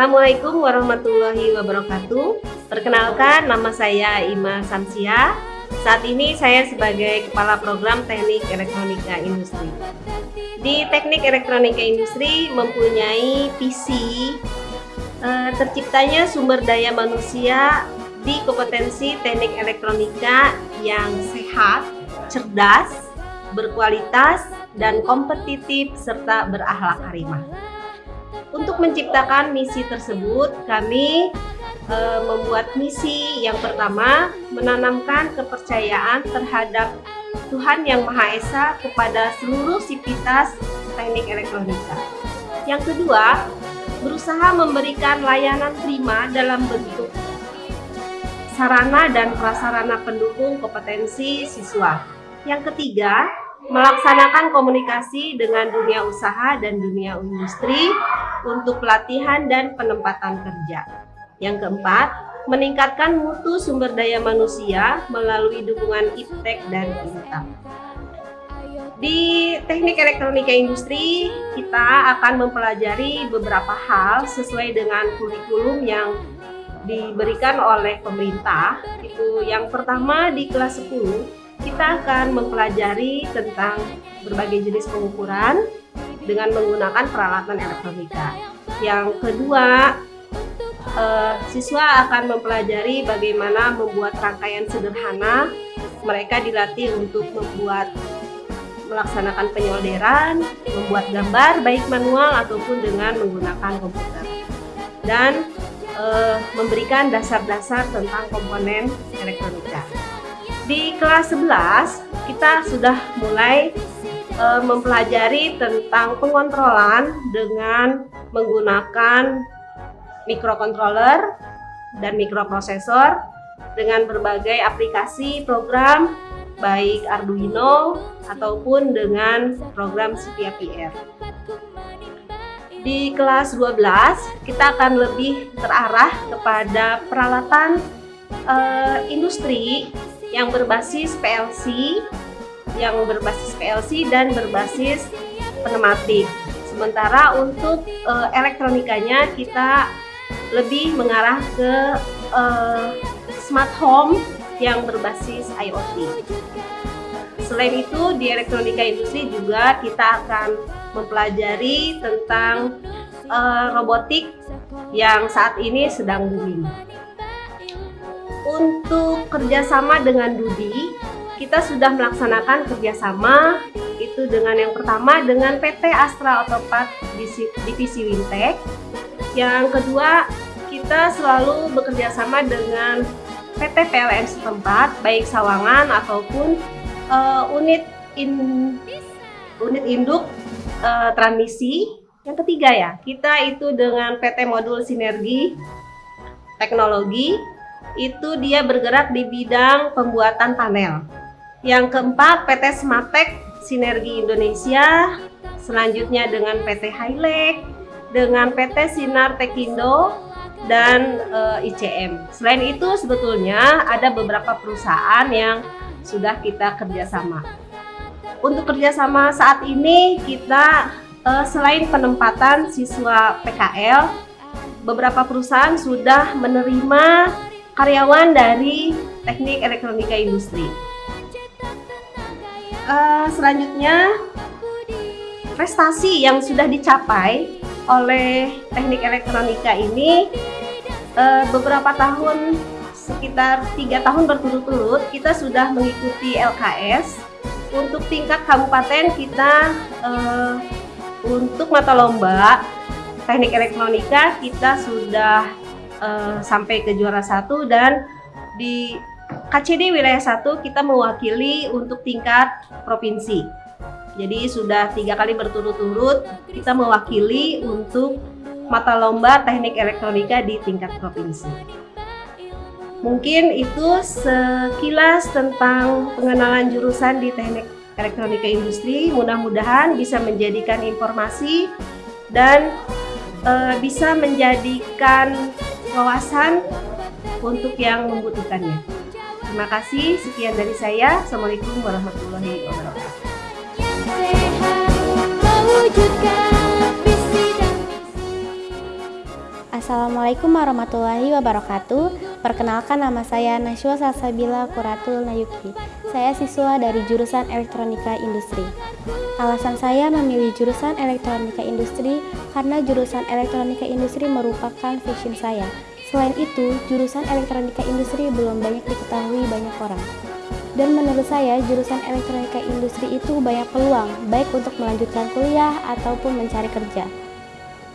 Assalamualaikum warahmatullahi wabarakatuh. Perkenalkan, nama saya Ima Samsia. Saat ini saya sebagai Kepala Program Teknik Elektronika Industri. Di Teknik Elektronika Industri mempunyai visi eh, terciptanya sumber daya manusia di kompetensi teknik elektronika yang sehat, cerdas, berkualitas, dan kompetitif serta berakhlak karimah. Untuk menciptakan misi tersebut, kami e, membuat misi yang pertama menanamkan kepercayaan terhadap Tuhan Yang Maha Esa kepada seluruh sivitas teknik elektronika. Yang kedua, berusaha memberikan layanan prima dalam bentuk sarana dan prasarana pendukung kompetensi siswa. Yang ketiga, melaksanakan komunikasi dengan dunia usaha dan dunia industri untuk pelatihan dan penempatan kerja. Yang keempat, meningkatkan mutu sumber daya manusia melalui dukungan IPTEK dan INTAP. Di teknik elektronika industri, kita akan mempelajari beberapa hal sesuai dengan kurikulum yang diberikan oleh pemerintah. Itu yang pertama di kelas 10, kita akan mempelajari tentang berbagai jenis pengukuran dengan menggunakan peralatan elektronika. Yang kedua, eh, siswa akan mempelajari bagaimana membuat rangkaian sederhana. Mereka dilatih untuk membuat melaksanakan penyolderan, membuat gambar baik manual ataupun dengan menggunakan komputer. Dan eh, memberikan dasar-dasar tentang komponen elektronika. Di kelas 11 kita sudah mulai eh, mempelajari tentang pengontrolan dengan menggunakan microcontroller dan mikroprosesor dengan berbagai aplikasi program baik Arduino ataupun dengan program Xperia PR. Di kelas 12 kita akan lebih terarah kepada peralatan eh, industri yang berbasis PLC, yang berbasis PLC dan berbasis pneumatik. Sementara untuk eh, elektronikanya kita lebih mengarah ke eh, smart home yang berbasis IoT. Selain itu, di elektronika industri juga kita akan mempelajari tentang eh, robotik yang saat ini sedang booming. Untuk kerjasama dengan Dudi, kita sudah melaksanakan kerjasama itu dengan yang pertama dengan PT Astra Autopat Divisi- Wintek. Yang kedua, kita selalu bekerja sama dengan PT PLN setempat, baik Sawangan ataupun eh, unit in unit induk eh, transmisi. Yang ketiga ya, kita itu dengan PT Modul Sinergi Teknologi itu dia bergerak di bidang pembuatan panel. Yang keempat PT Smartech Sinergi Indonesia, selanjutnya dengan PT Hilek, dengan PT Sinar Tekindo dan eh, ICM. Selain itu sebetulnya ada beberapa perusahaan yang sudah kita kerjasama. Untuk kerjasama saat ini kita eh, selain penempatan siswa PKL, beberapa perusahaan sudah menerima karyawan dari teknik elektronika industri. Uh, selanjutnya prestasi yang sudah dicapai oleh teknik elektronika ini uh, beberapa tahun sekitar tiga tahun berturut-turut kita sudah mengikuti LKS untuk tingkat kabupaten kita uh, untuk mata lomba teknik elektronika kita sudah uh, sampai ke juara satu dan di KCD wilayah satu kita mewakili untuk tingkat provinsi. Jadi sudah tiga kali berturut-turut kita mewakili untuk mata lomba teknik elektronika di tingkat provinsi. Mungkin itu sekilas tentang pengenalan jurusan di teknik elektronika industri. Mudah-mudahan bisa menjadikan informasi dan e, bisa menjadikan wawasan untuk yang membutuhkannya. Terima kasih. Sekian dari saya. Assalamualaikum warahmatullahi wabarakatuh. Assalamualaikum warahmatullahi wabarakatuh. Perkenalkan nama saya Nashwa Salsabila Kuratul Nayuki. Saya siswa dari jurusan Elektronika Industri. Alasan saya memilih jurusan Elektronika Industri karena jurusan Elektronika Industri merupakan passion saya. Selain itu, jurusan Elektronika Industri belum banyak diketahui banyak orang. Dan menurut saya, jurusan Elektronika Industri itu banyak peluang, baik untuk melanjutkan kuliah ataupun mencari kerja.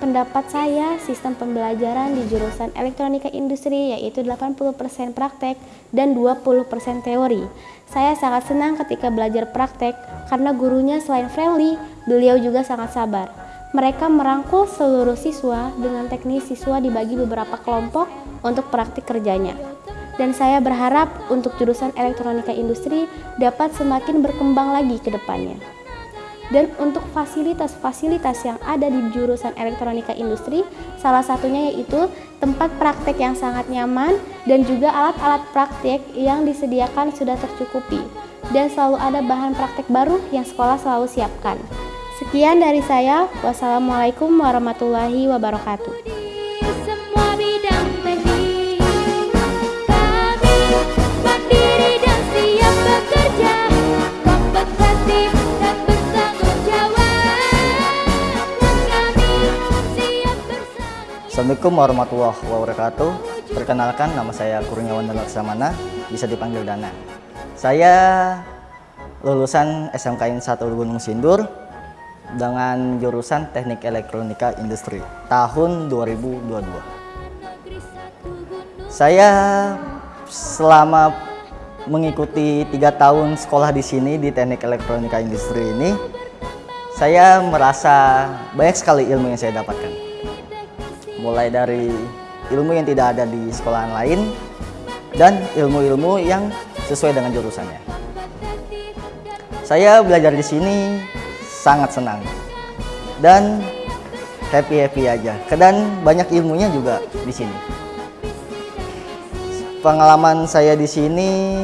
Pendapat saya, sistem pembelajaran di jurusan elektronika industri yaitu 80% praktek dan 20% teori. Saya sangat senang ketika belajar praktek karena gurunya selain friendly, beliau juga sangat sabar. Mereka merangkul seluruh siswa dengan teknis siswa dibagi beberapa kelompok untuk praktik kerjanya. Dan saya berharap untuk jurusan elektronika industri dapat semakin berkembang lagi ke depannya. Dan untuk fasilitas-fasilitas yang ada di jurusan elektronika industri, salah satunya yaitu tempat praktek yang sangat nyaman dan juga alat-alat praktek yang disediakan sudah tercukupi. Dan selalu ada bahan praktek baru yang sekolah selalu siapkan. Sekian dari saya. Wassalamualaikum warahmatullahi wabarakatuh. Assalamualaikum warahmatullahi wabarakatuh. Perkenalkan nama saya Kurniawan Laksamana, bisa dipanggil Dana. Saya lulusan SMKN 1 Gunung Sindur dengan jurusan Teknik Elektronika Industri tahun 2022. Saya selama mengikuti tiga tahun sekolah di sini di Teknik Elektronika Industri ini, saya merasa banyak sekali ilmu yang saya dapatkan mulai dari ilmu yang tidak ada di sekolahan lain dan ilmu-ilmu yang sesuai dengan jurusannya. Saya belajar di sini sangat senang dan happy-happy aja. Dan banyak ilmunya juga di sini. Pengalaman saya di sini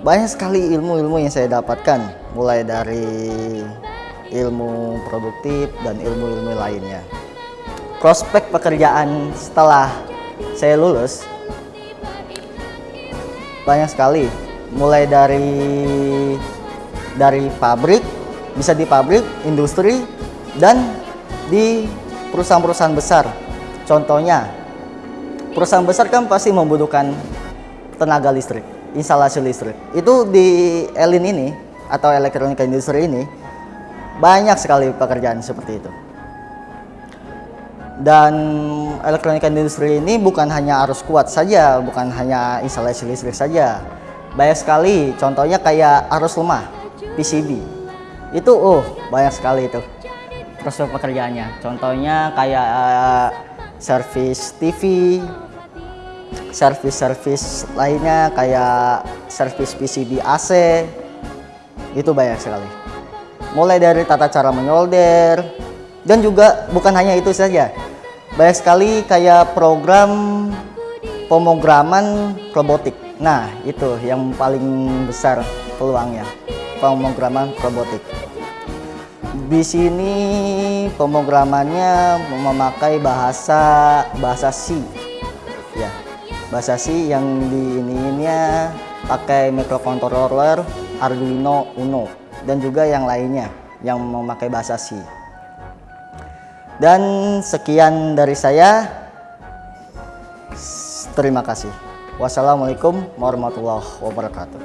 banyak sekali ilmu-ilmu yang saya dapatkan mulai dari ilmu produktif, dan ilmu-ilmu lainnya. Prospek pekerjaan setelah saya lulus banyak sekali, mulai dari dari pabrik, bisa di pabrik, industri, dan di perusahaan-perusahaan besar. Contohnya, perusahaan besar kan pasti membutuhkan tenaga listrik, instalasi listrik. Itu di Elin ini atau elektronika industri ini banyak sekali pekerjaan seperti itu. Dan elektronika industri ini bukan hanya arus kuat saja, bukan hanya instalasi listrik saja. Banyak sekali, contohnya kayak arus lemah, PCB. Itu oh, banyak sekali itu prospek pekerjaannya. Contohnya kayak uh, servis TV, servis-servis lainnya kayak servis PCB AC. Itu banyak sekali mulai dari tata cara menyolder dan juga bukan hanya itu saja banyak sekali kayak program pemrograman robotik nah itu yang paling besar peluangnya pemrograman robotik di sini pemrogramannya memakai bahasa bahasa C ya bahasa C yang di ininya pakai microcontroller Arduino Uno dan juga yang lainnya yang memakai bahasa C. Dan sekian dari saya. Terima kasih. Wassalamualaikum warahmatullahi wabarakatuh.